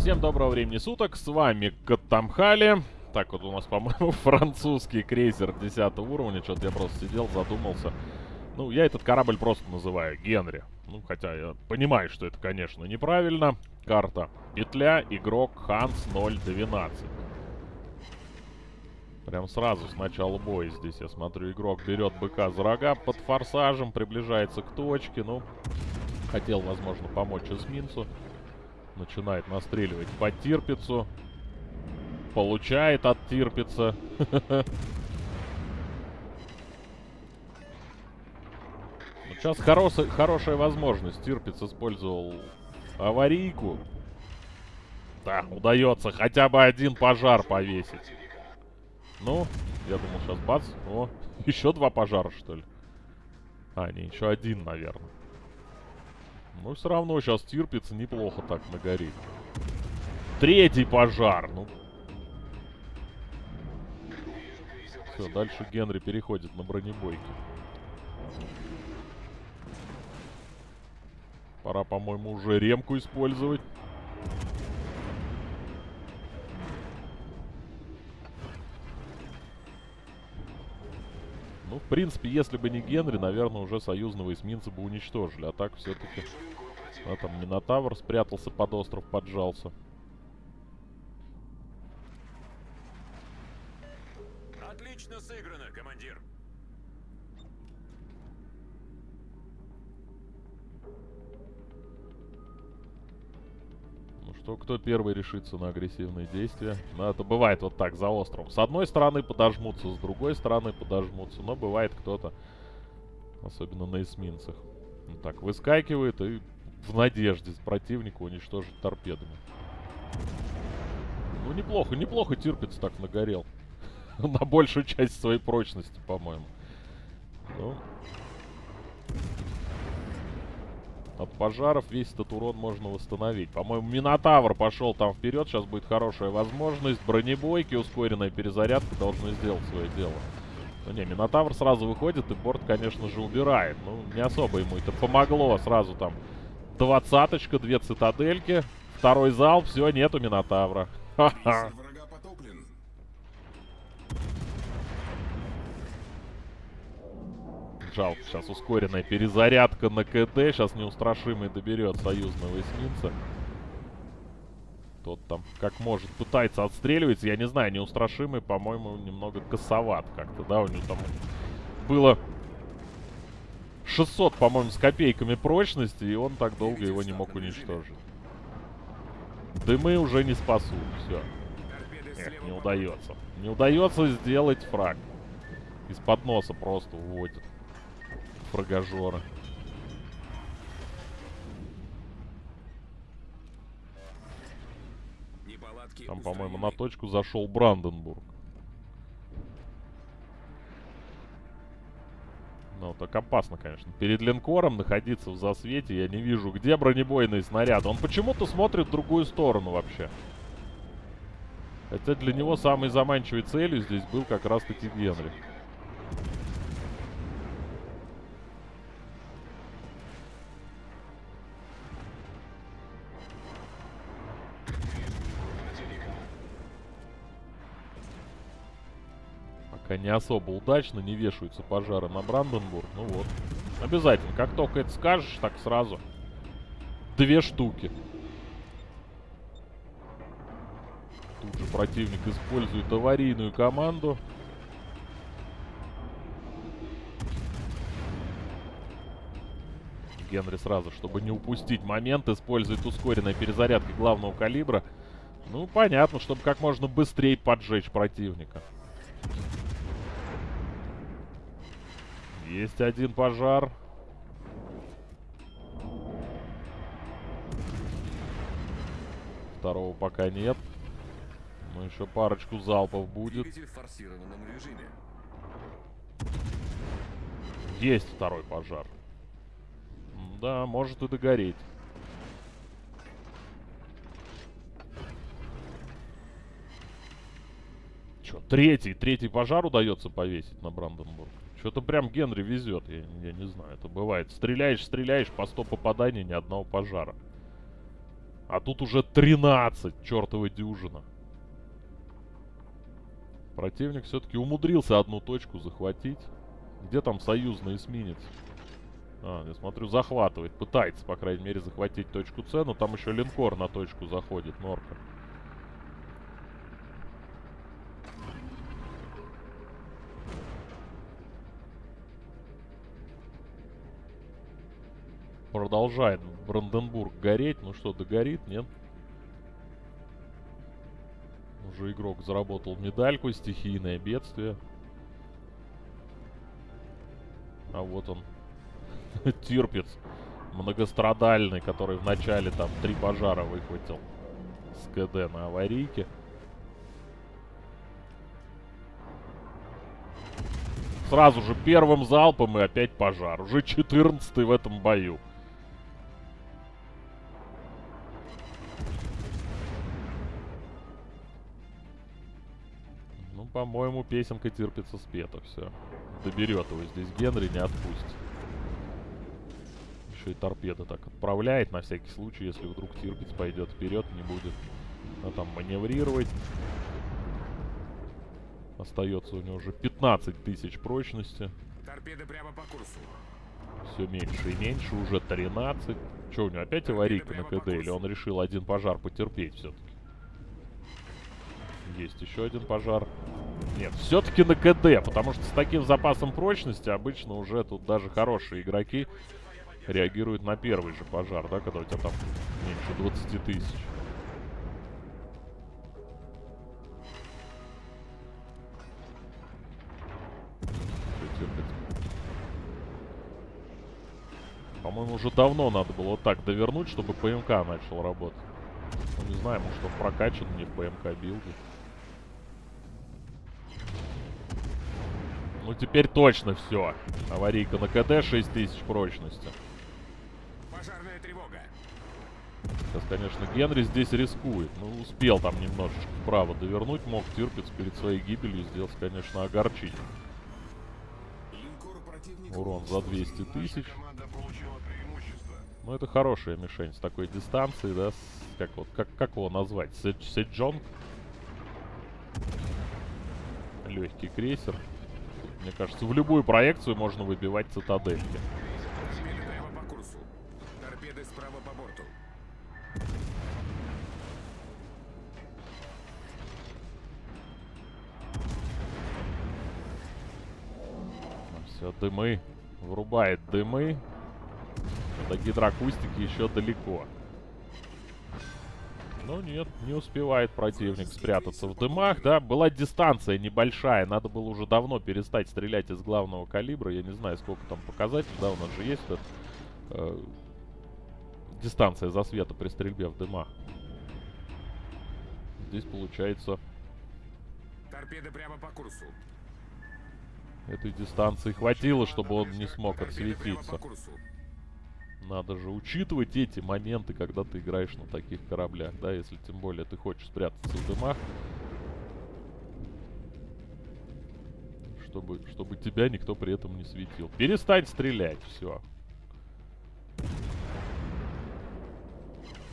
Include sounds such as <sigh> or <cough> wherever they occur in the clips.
Всем доброго времени суток, с вами Катамхали. Так вот у нас, по-моему, <laughs> французский крейсер 10 уровня. Что-то я просто сидел, задумался. Ну, я этот корабль просто называю Генри. Ну, хотя я понимаю, что это, конечно, неправильно. Карта. Петля, игрок Ханс 012. Прям сразу с начала боя здесь, я смотрю, игрок берет быка за рога под форсажем, приближается к точке. Ну, хотел, возможно, помочь эсминцу. Начинает настреливать по Тирпицу. Получает от Тирпица. <laughs> Сейчас хорошая, хорошая возможность. Тирпиц использовал аварийку. Да, удается хотя бы один пожар повесить. Ну, я думал, сейчас бац. О, <laughs> еще два пожара, что ли? А, не, еще один, наверное. Ну, все равно сейчас Тирпиц неплохо так нагорит. Третий пожар, ну. Все, дальше Генри переходит на бронебойки. Пора, по-моему, уже ремку использовать. Ну, в принципе, если бы не Генри, наверное, уже союзного эсминца бы уничтожили. А так все-таки... А там Минотавр спрятался под остров, поджался. Что, кто первый решится на агрессивные действия? Ну, это бывает вот так, за островом. С одной стороны подожмутся, с другой стороны подожмутся. Но бывает кто-то, особенно на эсминцах. Ну, так, выскакивает и в надежде противника уничтожить торпедами. Ну, неплохо, неплохо терпится так нагорел. <laughs> на большую часть своей прочности, по-моему. Ну, от пожаров весь этот урон можно восстановить. По-моему, Минотавр пошел там вперед. Сейчас будет хорошая возможность. Бронебойки, ускоренная перезарядка должны сделать свое дело. Ну не, Минотавр сразу выходит и борт, конечно же, убирает. Ну, не особо ему это помогло. Сразу там двадцаточка, две цитадельки. Второй залп, все, нету Минотавра. Ха-ха. Жалко, сейчас ускоренная перезарядка на КТ. Сейчас неустрашимый доберет союзного эсминца. Тот там как может пытается отстреливаться. Я не знаю, неустрашимый, по-моему, немного косоват как-то, да? У него там было 600, по-моему, с копейками прочности, и он так долго его не мог уничтожить. Дымы уже не спасут, все. Эх, не удается. Не удается сделать фраг. Из-под носа просто уводит прогажора. Там, по-моему, на точку зашел Бранденбург. Ну, так опасно, конечно. Перед линкором находиться в засвете я не вижу, где бронебойный снаряд. Он почему-то смотрит в другую сторону вообще. Хотя для него самой заманчивой целью здесь был как раз-таки Генри. Не особо удачно, не вешаются пожары на Бранденбург. Ну вот. Обязательно. Как только это скажешь, так сразу. Две штуки. Тут же противник использует аварийную команду. Генри сразу, чтобы не упустить момент, использует ускоренной перезарядкой главного калибра. Ну, понятно, чтобы как можно быстрее поджечь противника. Есть один пожар. Второго пока нет. Но еще парочку залпов будет. Есть второй пожар. Да, может и догореть. Че, третий, третий пожар удается повесить на Бранденбург. Что-то прям Генри везет, я, я не знаю, это бывает. Стреляешь, стреляешь, по 100 попаданий, ни одного пожара. А тут уже 13, чертова дюжина. Противник все-таки умудрился одну точку захватить. Где там союзный эсминец? А, я смотрю, захватывает. Пытается, по крайней мере, захватить точку С, но там еще линкор на точку заходит, Норка. Продолжает Бранденбург гореть. Ну что, догорит, нет? Уже игрок заработал медальку, стихийное бедствие. А вот он, <laughs> Тирпец, многострадальный, который в начале там три пожара выхватил с КД на аварийке. Сразу же первым залпом и опять пожар. Уже 14 в этом бою. По-моему, песенка терпится спета, все. Доберет его здесь Генри, не отпустит. Еще и торпеда так отправляет, на всякий случай, если вдруг Тирпиц пойдет вперед, не будет а там маневрировать. Остается у него уже 15 тысяч прочности. Торпеды прямо по курсу. Все меньше и меньше, уже 13. Че, у него опять аварийка на КД, или он решил один пожар потерпеть все-таки? Есть еще один пожар. Нет, все-таки на КД, потому что с таким запасом прочности обычно уже тут даже хорошие игроки реагируют на первый же пожар, да, когда у тебя там меньше 20 тысяч. По-моему, уже давно надо было вот так довернуть, чтобы ПМК начал работать. Ну, не знаю, может он прокачан не в ПМК билде. Ну, теперь точно все. Аварийка на КД 6000 прочности. Пожарная тревога. Сейчас, конечно, Генри здесь рискует. Ну, успел там немножечко вправо довернуть. Мог Тирпиц перед своей гибелью сделать, конечно, огорчить. Урон за 200 тысяч. Ну, это хорошая мишень с такой дистанцией, да? С, как, вот, как, как его назвать? Седжонг? Легкий крейсер. Мне кажется, в любую проекцию можно выбивать цитадельки. Все, дымы. Врубает дымы. До гидроакустики еще далеко. Но нет, не успевает противник спрятаться в дымах, да. Была дистанция небольшая, надо было уже давно перестать стрелять из главного калибра. Я не знаю, сколько там показателей, да, у нас же есть этот, э, дистанция засвета при стрельбе в дымах. Здесь получается Торпеды прямо по курсу. этой дистанции хватило, чтобы он не смог отсветиться. Надо же учитывать эти моменты, когда ты играешь на таких кораблях, да, если тем более ты хочешь спрятаться в дымах. Чтобы, чтобы тебя никто при этом не светил. Перестань стрелять, все.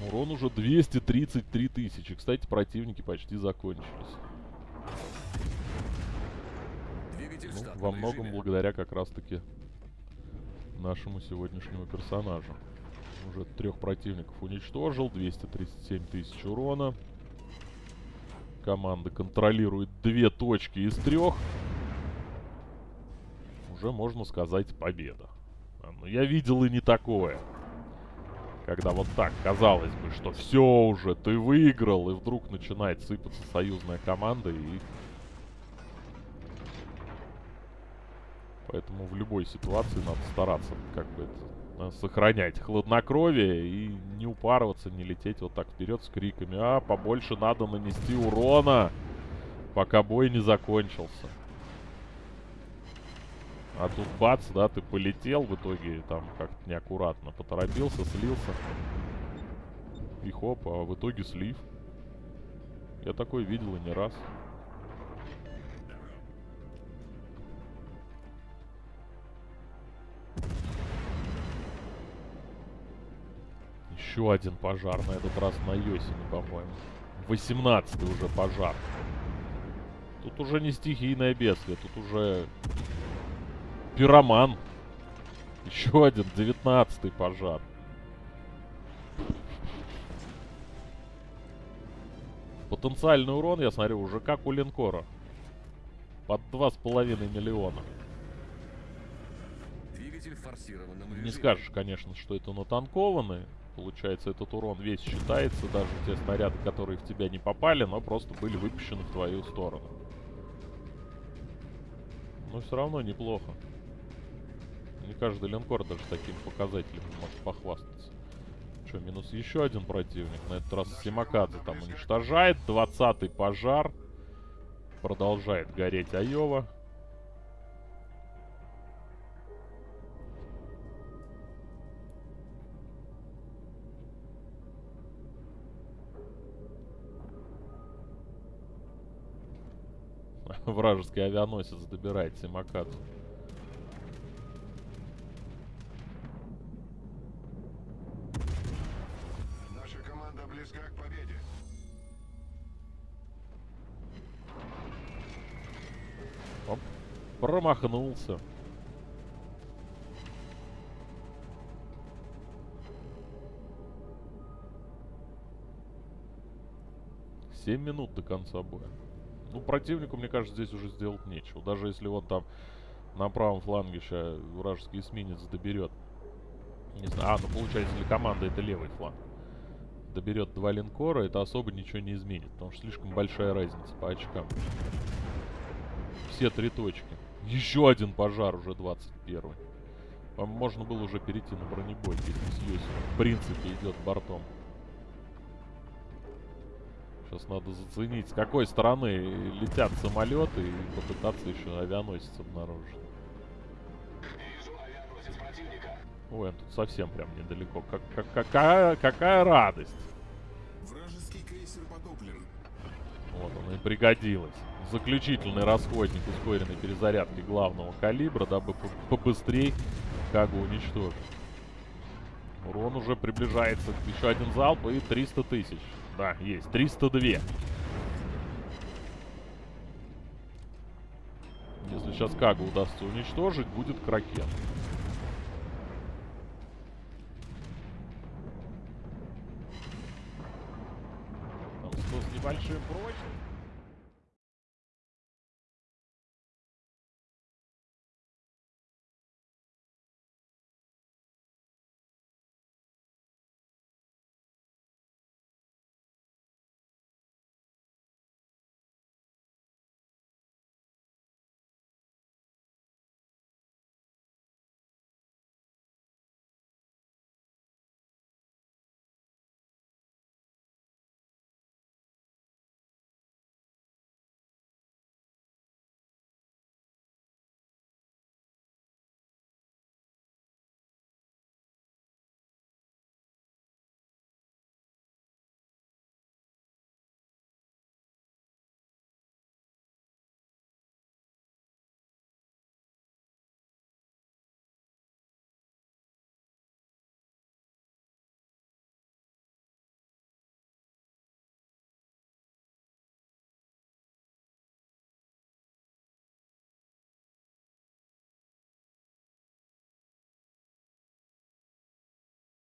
Урон уже 233 тысячи. Кстати, противники почти закончились. Двигатель Ну, во многом режиме. благодаря как раз-таки нашему сегодняшнему персонажу. Уже трех противников уничтожил, 237 тысяч урона. Команда контролирует две точки из трех. Уже можно сказать победа. А, Но я видел и не такое. Когда вот так казалось бы, что все уже, ты выиграл, и вдруг начинает сыпаться союзная команда и Поэтому в любой ситуации надо стараться как бы это, э, сохранять хладнокровие и не упарываться, не лететь вот так вперед с криками. А, побольше надо нанести урона, пока бой не закончился. А тут бац, да, ты полетел в итоге там как-то неаккуратно поторопился, слился. И хоп, а в итоге слив. Я такой видел и не раз. Еще один пожар, на этот раз на Йосине, по-моему. 18 уже пожар. Тут уже не стихийное бедствие, тут уже пироман. Еще один, 19 пожар. Потенциальный урон, я смотрю, уже как у линкора. Под 2,5 миллиона. Не скажешь, конечно, что это натанкованный. Получается, этот урон весь считается, даже те снаряды, которые в тебя не попали, но просто были выпущены в твою сторону. Но все равно неплохо. Не каждый линкор даже таким показателем может похвастаться. Что, минус еще один противник. На этот раз Симакадзе там уничтожает. 20-й пожар. Продолжает гореть Айова. Вражеский авианосец добирает Симакадзе. Наша команда близка к победе. Оп. Промахнулся. Семь минут до конца боя. Ну, противнику, мне кажется, здесь уже сделать нечего. Даже если он там на правом фланге сейчас вражеский эсминец доберет. Не знаю. А, ну получается для команды это левый фланг. Доберет два линкора, это особо ничего не изменит. Потому что слишком большая разница по очкам. Все три точки. Еще один пожар, уже 21 По-моему, можно было уже перейти на бронебой, если в принципе, идет бортом. Сейчас надо заценить, с какой стороны летят самолеты и попытаться еще авианосец обнаружить. Ой, он тут совсем прям недалеко. Как, как- какая, какая радость! Вражеский крейсер потоплен. Вот он и пригодилось. Заключительный расходник ускоренной перезарядки главного калибра, дабы по- побыстрей Кагу уничтожить. Урон уже приближается. Еще один залп и 300 тысяч. Да, есть. 302. Если сейчас Кагу удастся уничтожить, будет Кракен. Там 100 с небольшим прочным.